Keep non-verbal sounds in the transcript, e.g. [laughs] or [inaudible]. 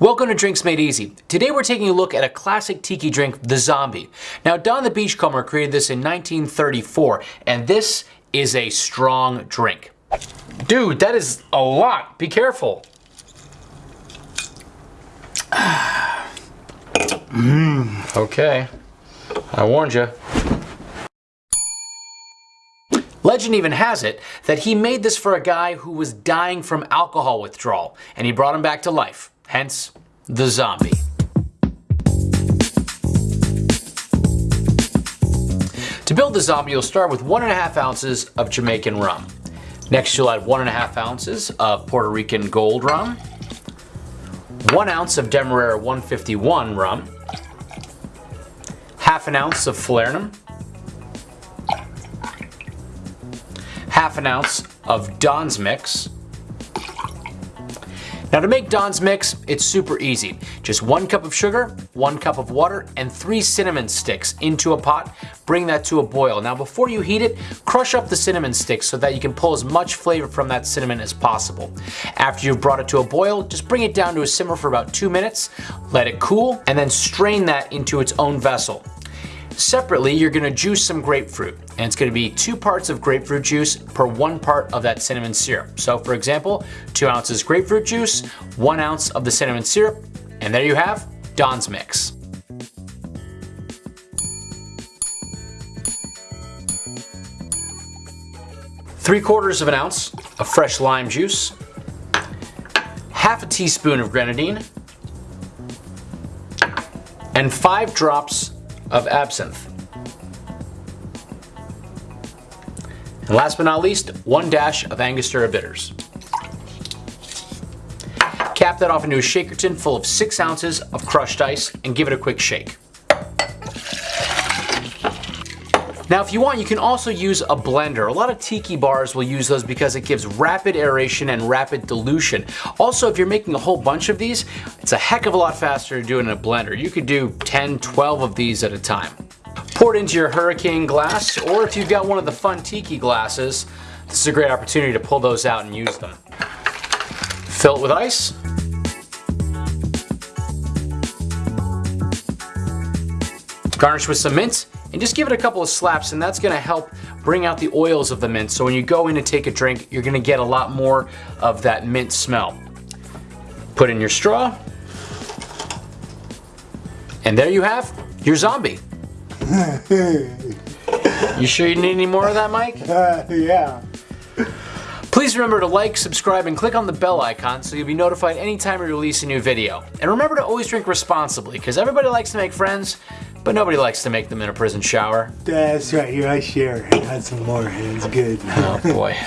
Welcome to Drinks Made Easy. Today we're taking a look at a classic tiki drink, the Zombie. Now Don the Beachcomber created this in 1934 and this is a strong drink. Dude, that is a lot. Be careful. [sighs] mm, okay, I warned you. Legend even has it that he made this for a guy who was dying from alcohol withdrawal and he brought him back to life hence the zombie. To build the zombie, you'll start with one and a half ounces of Jamaican rum. Next, you'll add one and a half ounces of Puerto Rican Gold rum, one ounce of Demerara 151 rum, half an ounce of Falernum, half an ounce of Don's Mix, now to make Don's Mix, it's super easy. Just one cup of sugar, one cup of water, and three cinnamon sticks into a pot. Bring that to a boil. Now before you heat it, crush up the cinnamon sticks so that you can pull as much flavor from that cinnamon as possible. After you've brought it to a boil, just bring it down to a simmer for about two minutes, let it cool, and then strain that into its own vessel. Separately, you're gonna juice some grapefruit, and it's gonna be two parts of grapefruit juice per one part of that cinnamon syrup. So for example, two ounces grapefruit juice, one ounce of the cinnamon syrup, and there you have Don's Mix. Three quarters of an ounce of fresh lime juice, half a teaspoon of grenadine, and five drops of absinthe. And last but not least, one dash of Angostura bitters. Cap that off into a shaker tin full of six ounces of crushed ice and give it a quick shake. Now if you want, you can also use a blender. A lot of tiki bars will use those because it gives rapid aeration and rapid dilution. Also, if you're making a whole bunch of these, it's a heck of a lot faster to do it in a blender. You could do 10, 12 of these at a time. Pour it into your hurricane glass, or if you've got one of the fun tiki glasses, this is a great opportunity to pull those out and use them. Fill it with ice. Garnish with some mint and just give it a couple of slaps and that's gonna help bring out the oils of the mint. So when you go in to take a drink, you're gonna get a lot more of that mint smell. Put in your straw. And there you have your zombie. [laughs] you sure you need any more of that, Mike? Uh, yeah. Please remember to like, subscribe, and click on the bell icon so you'll be notified anytime we release a new video. And remember to always drink responsibly, because everybody likes to make friends, but nobody likes to make them in a prison shower. That's right, here I share. I had some more, and it's good. Oh boy. [laughs]